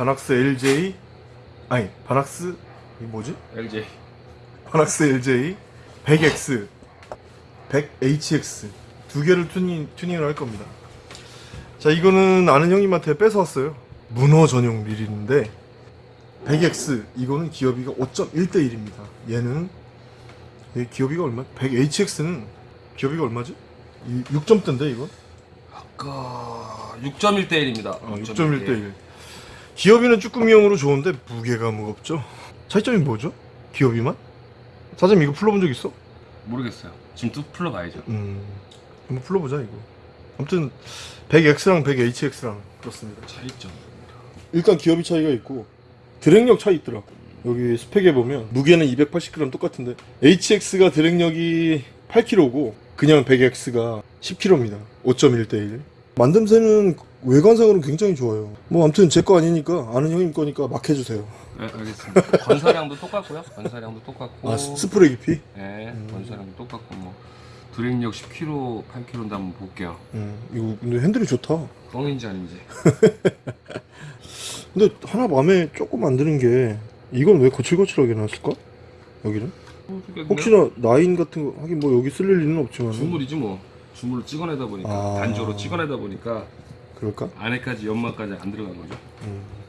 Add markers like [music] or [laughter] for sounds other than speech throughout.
바낙스 LJ 아니 바낙스 이 뭐지? LJ 바낙스 LJ 100X 100HX 두 개를 튜닝, 튜닝을 할 겁니다 자 이거는 아는 형님한테 뺏어왔어요 문어 전용 릴인데 100X 이거는 기어비가 5.1대1입니다 얘는 얘 기어비가 얼마? 100HX는 기어비가 얼마지? 6점대인데 이거? 아까 6.1대 1입니다. 어, 6.1대1 기어비는 쭈꾸미형으로 좋은데 무게가 무겁죠 차이점이 뭐죠? 기어비만? 사장님 이거 풀러본 적 있어? 모르겠어요. 지금 또 풀러봐야죠. 음 한번 풀러보자 이거 아무튼 100X랑 100HX랑 그렇습니다 차이점. 일단 기어비 차이가 있고 드랙력 차이 있더라 여기 스펙에 보면 무게는 280g 똑같은데 HX가 드랙력이 8kg고 그냥 100X가 10kg입니다 5.1대1 만듦새는 외관상으로는 굉장히 좋아요 뭐 아무튼 제 거 아니니까 아는 형님 거니까 막 해주세요 네, 알겠습니다. 건사량도 똑같고요. 건사량도 똑같고. 아 스- 스프레이 깊이? 네, 건사량도 똑같고 뭐 드랙력 10kg, 8kg인데 한번 볼게요. 음, 이거 근데 핸들이 좋다 뻥인지 아닌지. [laughs] 근데 하나 마음에 조금 안 드는 게 이건 왜 거칠거칠하게 놨을까? 여기는? 혹시나 라인 같은 거 하긴 뭐 여기 쓸 일은 없지만 주물이지 뭐. 주물을 찍어내다 보니까 아. 단조로 찍어내다 보니까 그럴까? 안에까지 연마까지 안 들어간 거죠. 음.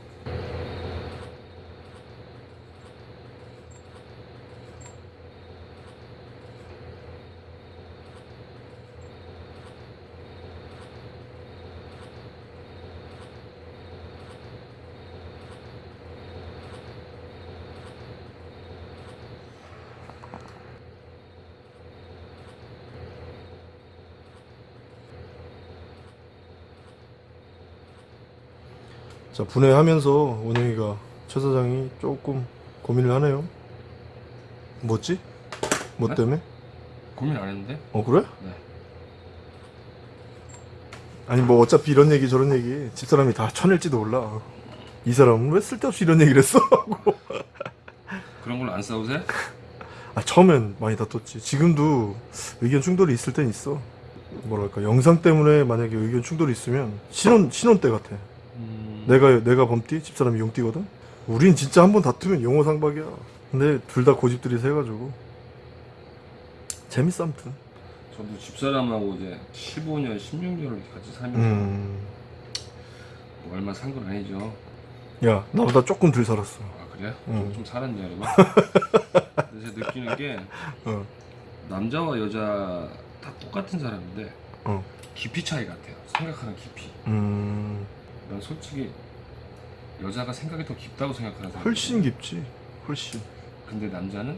자 분해하면서 원영이가 최 사장이 조금 고민을 하네요. 뭐지? 뭐 네? 때문에? 고민 안 했는데? 어 그래? 네. 아니 뭐 어차피 이런 얘기 저런 얘기 집사람이 다 쳐낼지도 몰라. 이 사람은 왜 쓸데없이 이런 얘기를 했어? 하고. [laughs] 그런 걸로 안 싸우세요? 아 처음엔 많이 다퉜지. 지금도 의견 충돌이 있을 땐 있어. 뭐랄까 영상 때문에 만약에 의견 충돌이 있으면 신혼 신혼 때 같아. 음... 내가 내가 범띠 집사람이 용띠거든. 우린 진짜 한 번 다투면 용호 상박이야. 근데 둘 다 고집들이 세가지고 재밌어 아무튼. 저도 집사람하고 이제 15년, 16년을 같이 살면서 음. 뭐 얼마 산 건 아니죠. 야 나보다 조금 덜 살았어. 아 그래요? 음. 좀, 좀 살았냐 여러분? [laughs] 근데 제가 느끼는 게 어. 남자와 여자 다 똑같은 사람인데 어. 깊이 차이 같아요. 생각하는 깊이. 음. 난 솔직히 여자가 생각이 더 깊다고 생각하는 사람. 훨씬 깊지. 훨씬. 근데 남자는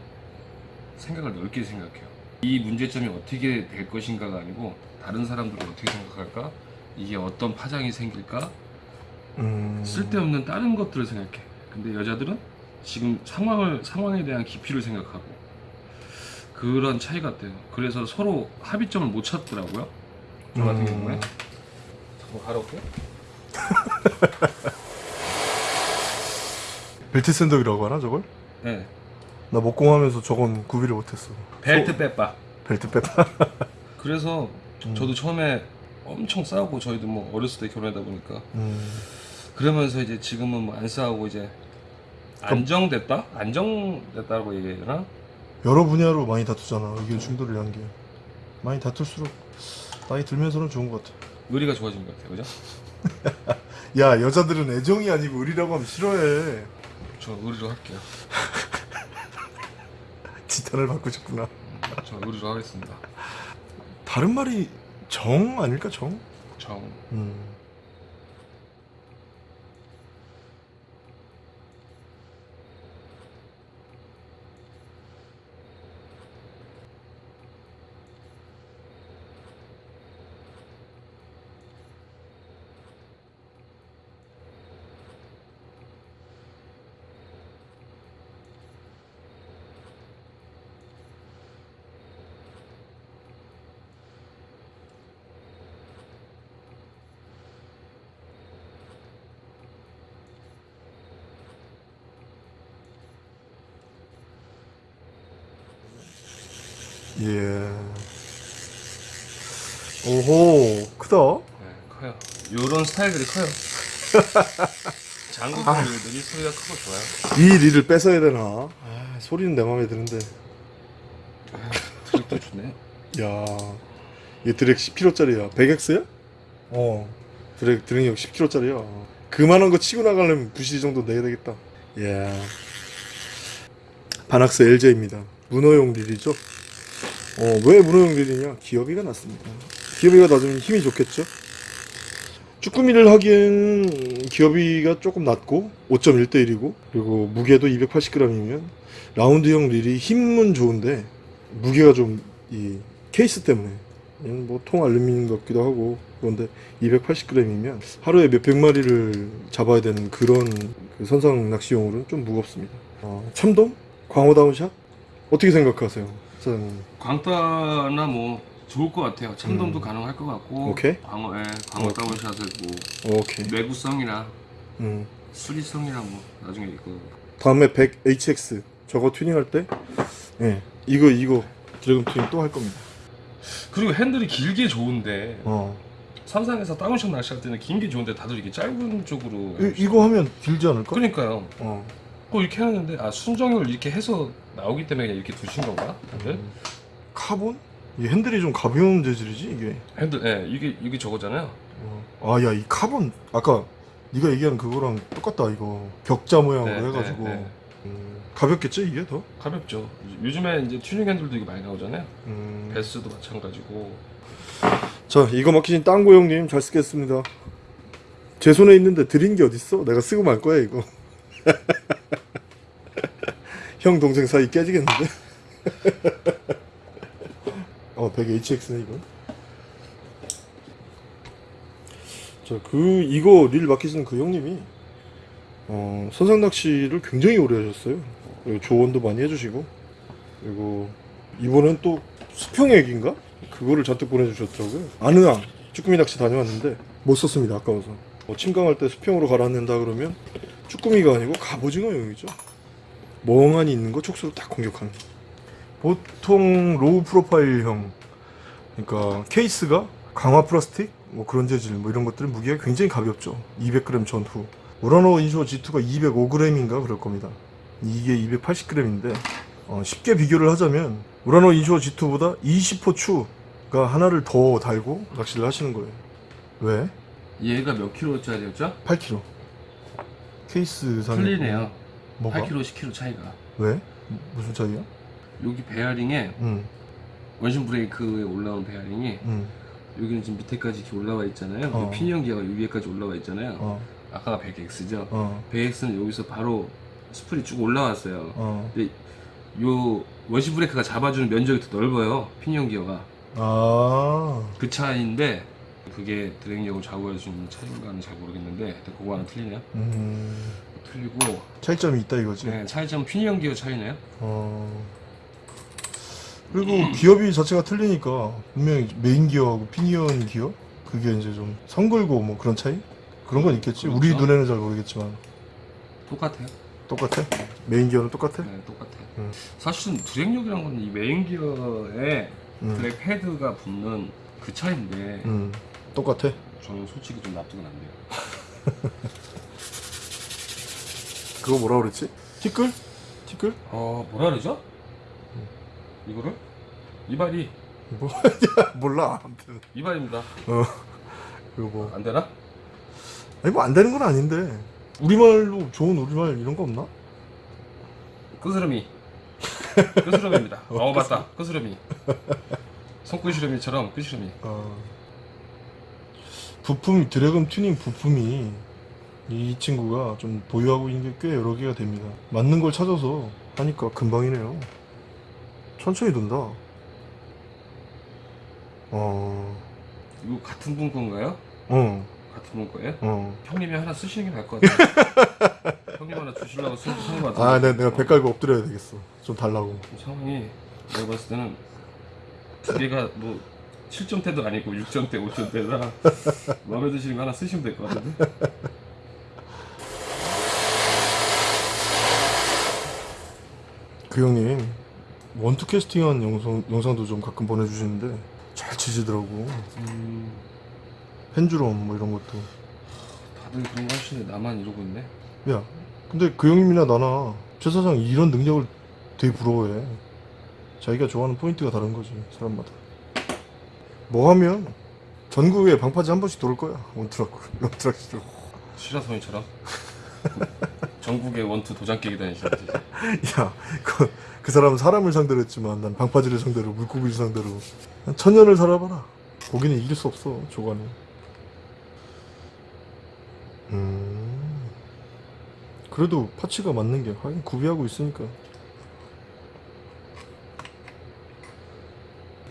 생각을 넓게 생각해요. 이 문제점이 어떻게 될 것인가가 아니고 다른 사람들은 어떻게 생각할까? 이게 어떤 파장이 생길까? 음. 쓸데없는 다른 것들을 생각해. 근데 여자들은 지금 상황을 상황에 대한 깊이를 생각하고 그런 차이 같아요. 그래서 서로 합의점을 못 찾더라고요. 저 같은 음. 경우에 잠깐 가려올게요. [laughs] 벨트 샌덕이라고 하나 저걸? 네. 나 목공하면서 저건 구비를 못했어. 벨트 빼빠. 벨트 뺐다. [laughs] 그래서 음. 저도 처음에 엄청 싸우고 저희도 뭐 어렸을 때 결혼하다 보니까 음. 그러면서 이제 지금은 뭐 안 싸우고 이제 안정됐다? 안정됐다고 얘기해야 되나? 여러 분야로 많이 다투잖아. 의견 충돌이라는 게 많이 다툴수록 나이 들면서는 좋은 것 같아. 의리가 좋아진 것 같아요, 그죠? [laughs] 야 여자들은 애정이 아니고 의리라고 하면 싫어해. 저 의리로 할게요. [laughs] 지탄을 받고 싶구나. 음, 저 의리로 하겠습니다. 다른 말이 정 아닐까 정? 정. 음. 예. 오호 크다. 네, 커요. 요런 스타일들이 커요. [laughs] 장구들이 소리가 크고 좋아요. 이 릴을 뺏어야 되나? 아, 소리는 내 마음에 드는데. 드립도 좋네. 야, 이 드랙 10kg짜리야. 100X야? 어. 드랙 드랙력 10kg짜리야. 그만한 거 치고 나가려면 부시 정도 내야 되겠다. 야. 바낙스 LJ입니다. 문어용 릴이죠. 어, 왜 문어용 릴이냐? 기어비가 낮습니다. 기어비가 낮으면 힘이 좋겠죠? 쭈꾸미를 하기엔 기어비가 조금 낮고 5.1대 1이고 그리고 무게도 280g이면 라운드형 릴이 힘은 좋은데 무게가 좀 이 케이스 때문에 뭐통 알루미늄 같기도 하고 그런데 280g이면 하루에 몇백 마리를 잡아야 되는 그런 그 선상 낚시용으로는 좀 무겁습니다. 어, 참돔? 광어 down shot? 어떻게 생각하세요, 사장님? 광따나 뭐 좋을 것 같아요. 참돔도 음. 가능할 것 같고. 오케이. 광어, 예, 광어 오케이. down shot을 뭐 오케이. 내구성이나 음. 수리성이나 뭐 나중에 이거 다음에 100 HX 저거 튜닝할 때, 예, 이거 이거 드래곤 튜닝 또 할 겁니다. 그리고 핸들이 길게 좋은데 어, 선상에서 down shot 낚시할 때는 긴 게 좋은데 다들 이게 짧은 쪽으로 이, 이거 하면 길지 않을까? 그러니까요. 어, 또 이렇게 하는데 아 순정을 이렇게 해서 나오기 때문에 이렇게 두신 건가? 다들? 음. 카본? 이 핸들이 좀 가벼운 재질이지 이게. 핸들, 예, 이게 이게 저거잖아요. 아, 야, 이 카본 아까 네가 얘기한 그거랑 똑같다 이거 벽자 모양으로 네, 해가지고 네, 네. 음, 가볍겠지 이게 더? 가볍죠. 요즘에 이제 튜닝 핸들도 이게 많이 나오잖아요. 음. 배스도 마찬가지고. 자, 이거 막히신 땅고 형님 잘 쓰겠습니다. 제 손에 있는데 드린 게 어딨어? 내가 쓰고 말 거야 이거. [laughs] 형 동생 사이 깨지겠는데? [laughs] 어, 100 HX네 이거. 자, 그 이거 릴 맡기시는 그 형님이 어, 선상 낚시를 굉장히 오래 하셨어요. 그리고 조언도 많이 해주시고 그리고 이번엔 또 수평에기인가? 그거를 잔뜩 보내주셨더라고요. 아느앙 쭈꾸미 낚시 다녀왔는데 못 썼습니다. 아까워서. 뭐 침강할 때 수평으로 가라앉는다 그러면 쭈꾸미가 아니고 갑오징어용이죠. 멍하니 있는 거 촉수로 딱 공격하는. 보통 low profile형 그러니까 케이스가 강화 플라스틱 뭐 그런 재질 뭐 이런 것들은 무게가 굉장히 가볍죠. 200g 전후. 우라노 인쇼 G2가 205g인가 그럴 겁니다. 이게 280g인데 어, 쉽게 비교를 하자면 우라노 인쇼 G2보다 20호 추가 하나를 더 달고 낚시를 하시는 거예요. 왜? 얘가 몇 킬로짜리였죠? 8kg. 케이스 상에 틀리네요. 뭐가? 8kg, 10kg 차이가. 왜? 무슨 차이야? 여기 베어링에 응, 원심 브레이크에 올라온 베어링이 응, 여기는 지금 밑에까지 이렇게 올라와 있잖아요. 어. 피니언 기어가 위에까지 올라와 있잖아요. 어, 아까가 100X죠. 어, 100X는 여기서 바로 스풀이 쭉 올라왔어요. 어. 근데 요 원심 브레이크가 잡아주는 면적이 더 넓어요. 피니언 기어가. 아, 그 차이인데 그게 drag력을 좌우할 수 있는 차이인가는 잘 모르겠는데 그거 하나 틀리네요. 음, 틀리고 차이점이 있다 이거지. 네, 차이점 피니언 기어 차이네요. 어. 그리고 기어비 자체가 틀리니까 분명히 메인 기어하고 피니언 기어 그게 이제 좀 성글고 뭐 그런 차이 그런 건 있겠지. 우리 그렇죠. 눈에는 잘 모르겠지만 똑같아요. 똑같아. 메인 기어는 똑같아. 네, 똑같아요. 음. 사실은 drag력이란 건 이 메인 기어에 음, 드랙 패드가 붙는 그 차이인데 음, 똑같아. 저는 솔직히 좀 납득은 안 돼요. 그거 뭐라 그랬지? 티끌? 티끌? 어 뭐라 그러죠? 이거를 이발이 뭐 [laughs] 몰라. 아무튼 이발입니다. 그거 뭐 안 되나? 아니 뭐 안 되는 건 아닌데 우리말로 좋은 우리말 이런 거 없나? 끄스러미. 끄스러미입니다. [laughs] 어 맞다. 끄스러미. 손끄스러미처럼 끄스러미. 어, 부품 드래곤 튜닝 부품이 이 친구가 좀 보유하고 있는 게 꽤 여러 개가 됩니다. 맞는 걸 찾아서 하니까 금방이네요. 천천히 돈다. 어, 이거 같은 분 건가요? 어, 같은 분 거예요? 어. 형님이 하나 쓰시는 게 나을 것 같아요. [laughs] 형님 하나 주시려고 쓰- 쓰는 것 같은데. 아, 내, 내가 배 깔고 엎드려야 되겠어. 좀 달라고. 상황이 내가 봤을 때는 두 개가 뭐 7점대도 아니고 6점대, 5점대라 [laughs] 마음에 드시는 거 하나 쓰시면 될 것 같은데. 그 형님 원투 캐스팅한 영상, 영상도 좀 가끔 보내주시는데 잘 치시더라고. 음, 펜주럼 뭐 이런 것도. 다들 그런 거 하시는데 나만 이러고 있네. 야, 근데 그 형님이나 나나 최 사장이 이런 능력을 되게 부러워해. 자기가 좋아하는 포인트가 다른 거지 사람마다. 뭐 하면 전국에 방파제 한 번씩 돌 거야 원트럭 시로. 시라소니처럼 전국에 원투 도장 깨기 다니시는지. [laughs] 야, 그, 그 사람은 사람을 상대로 했지만 난 방파제를 상대로 물고기를 상대로 한 천년을 살아봐라. 고기는 이길 수 없어 조과는. 음. 그래도 파츠가 맞는 게 하긴 구비하고 있으니까.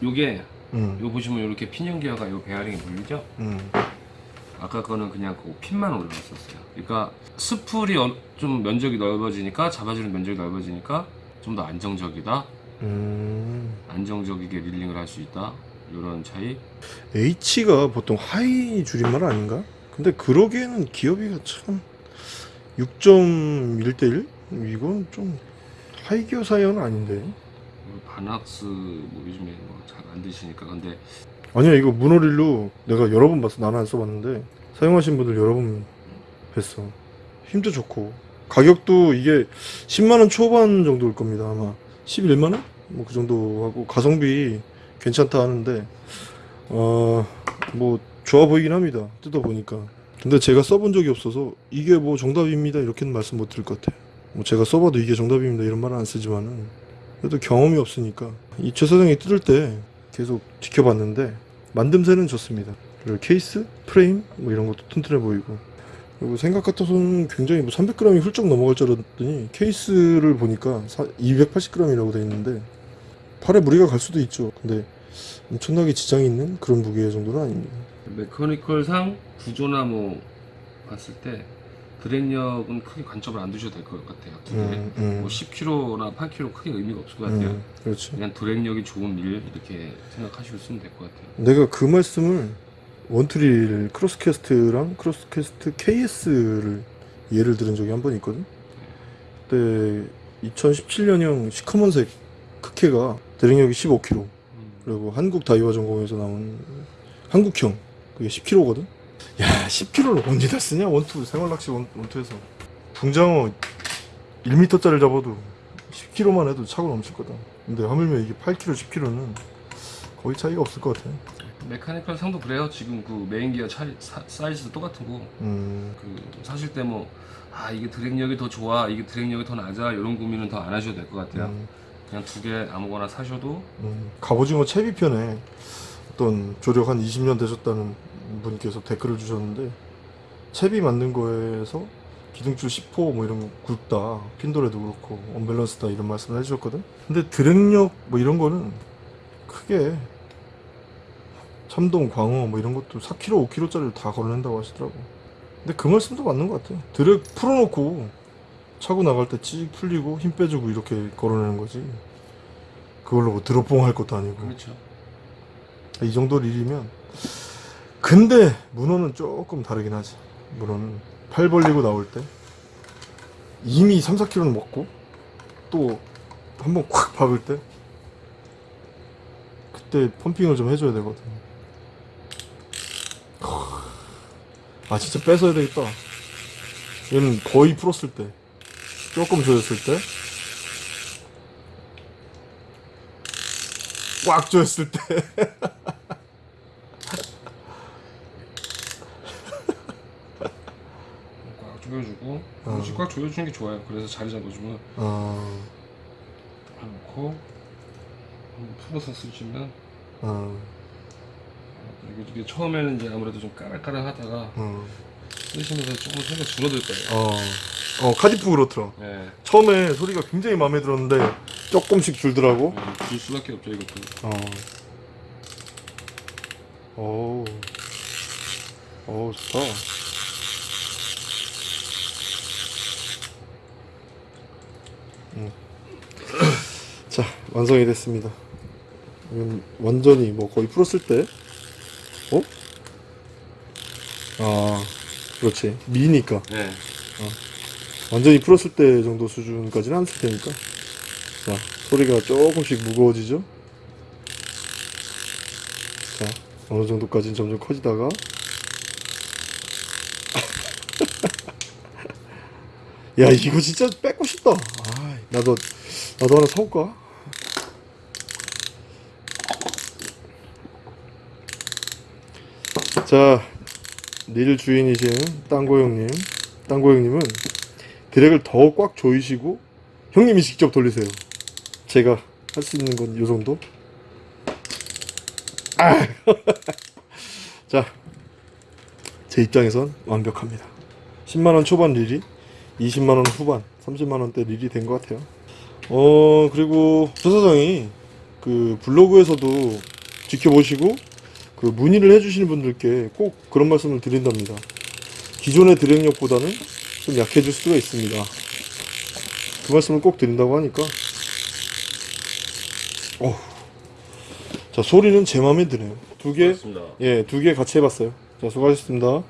요게 음. 요 보시면 이렇게 기어가 요 베어링에 물리죠? 음. 아까 거는 그냥 그 핀만 올라갔었어요. 그러니까 스풀이 어- 좀 면적이 넓어지니까 잡아주는 면적이 넓어지니까 좀 더 안정적이다. 음. 안정적이게 reeling을 할 수 있다. 이런 차이. H가 보통 high 줄임말 아닌가? 근데 그러기에는 기어비가 참 6.1대1? 이건 좀 high 기어 사양은 아닌데. 바낙스 뭐 요즘에 뭐 잘 안 드시니까 근데 아니야 이거 모노릴로 내가 여러 번 봤어. 나는 안 써봤는데. 사용하신 분들 여러 번 뵀어. 힘도 좋고. 가격도 이게 10만원 초반 정도일 겁니다 아마. 11만원? 뭐 그 정도 하고 가성비 괜찮다 하는데 어 뭐 좋아 보이긴 합니다 뜯어보니까. 근데 제가 써본 적이 없어서 이게 뭐 정답입니다 이렇게는 말씀 못 드릴 것 같아요. 뭐 제가 써봐도 이게 정답입니다 이런 말은 안 쓰지만은. 그래도 경험이 없으니까. 이 최 사장이 뜯을 때 계속 지켜봤는데 만듦새는 좋습니다. 그리고 케이스, 프레임 뭐 이런 것도 튼튼해 보이고 그리고 생각 같아서는 굉장히 뭐 300g이 훌쩍 넘어갈 줄 알았더니 케이스를 보니까 280g이라고 돼 있는데 팔에 무리가 갈 수도 있죠. 근데 엄청나게 지장이 있는 그런 무게 정도는 아닙니다. 메커니컬상 구조나 뭐 봤을 때 드랙력은 크게 관점을 안 두셔도 될 것 같아요. 음, 음, 뭐 10kg나 8kg 크게 의미가 없을 것 같아요. 음, 그렇지. 그냥 드랙력이 좋은 일 이렇게 생각하시고 쓰면 될 것 같아요. 내가 그 말씀을 원투릴 크로스캐스트랑 크로스캐스트 KS를 예를 들은 적이 한 번 있거든. 그때 2017년형 시커먼색 크케가 drag력이 15kg 그리고 한국 다이와 정공에서 나온 한국형 그게 10kg거든. 야 10kg를 언제 다 쓰냐 원투 생활낚시 원, 원투에서 붕장어 1m짜리 잡아도 10kg만 해도 차고 넘칠 거다. 근데 하물며 이게 8kg, 10kg는 거의 차이가 없을 것 같아. mechanical 상도 그래요. 지금 그 메인 기어 차, 사, 사이즈도 똑같은 거. 음, 그 사실 때 뭐 아 이게 drag력이 더 좋아, 이게 drag력이 더 낮아 이런 고민은 더 안 하셔도 될 것 같아요. 음, 그냥 두 개 아무거나 사셔도 음. 갑오징어 채비 편에 어떤 조력 한 20년 되셨다는 분께서 댓글을 주셨는데 채비 만든 거에서 기둥줄 10호 뭐 이런 거 굵다 핀도래도 그렇고 언밸런스다 이런 말씀을 해주셨거든? 근데 drag력 뭐 이런 거는 크게 참동 광어 뭐 이런 것도 4kg 5kg짜리를 다 걸어낸다고 하시더라고. 근데 그 말씀도 맞는 것 같아. 드랙 풀어놓고 차고 나갈 때 찌직 풀리고 힘 빼주고 이렇게 걸어내는 거지. 그걸로 뭐 드롭봉 할 것도 아니고. 그렇죠. 이 정도 일이면 근데 문어는 조금 다르긴 하지. 문어는 팔 벌리고 나올 때 이미 3, 4kg는 먹고 또 한번 콱 박을 때 그때 펌핑을 좀 해줘야 되거든. 아 진짜 뺏어야 되겠다. 얘는 거의 풀었을 때 조금 조였을 때 꽉 조였을 때 [laughs] 조여주고 어. 굳이 꽉 조여주는 게 좋아요. 그래서 자리 잡아주면 어, 놓고 한번 풀어서 쓰시면 어, 그리고 이게 처음에는 이제 아무래도 좀 까락까락 하다가 어, 쓰시면서 조금 소리가 줄어들 거예요. 어, 어, 카디프 그렇더라. 네, 처음에 소리가 굉장히 마음에 들었는데 조금씩 줄더라고. 네, 줄 수밖에 없죠 이것도. 어. 오. 오, 좋다. 음. 자, 완성이 됐습니다. 완전히 뭐 거의 풀었을 때, 어? 아, 그렇지. 미니까. 네. 완전히 풀었을 때 정도 수준까지는 안 쓸 테니까. 자, 소리가 조금씩 무거워지죠? 자, 어느 정도까지는 점점 커지다가. [laughs] 야 이거 진짜 뺏고 싶다. 아 나도 나도 하나 사올까? 자, 릴 주인이신 땅고 형님, 땅고 형님은 드랙을 더 꽉 조이시고 형님이 직접 돌리세요. 제가 할 수 있는 건요 정도. 아, [laughs] 자, 제 입장에선 완벽합니다. 10만 원 초반 릴이 20만 원 후반, 30만 원대 릴이 된 것 같아요. 어 그리고 조 사장이 그 블로그에서도 지켜보시고 그 문의를 해주시는 분들께 꼭 그런 말씀을 드린답니다. 기존의 드랙력보다는 좀 약해질 수가 있습니다. 그 말씀을 꼭 드린다고 하니까 어, 자 소리는 제 마음에 드네요. 두 개, 그렇습니다. 예, 두 개 같이 해봤어요. 자 수고하셨습니다.